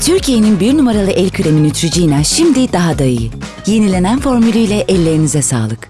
Türkiye'nin bir numaralı el kremi Neutrogena şimdi daha da iyi. Yenilenen formülüyle ellerinize sağlık.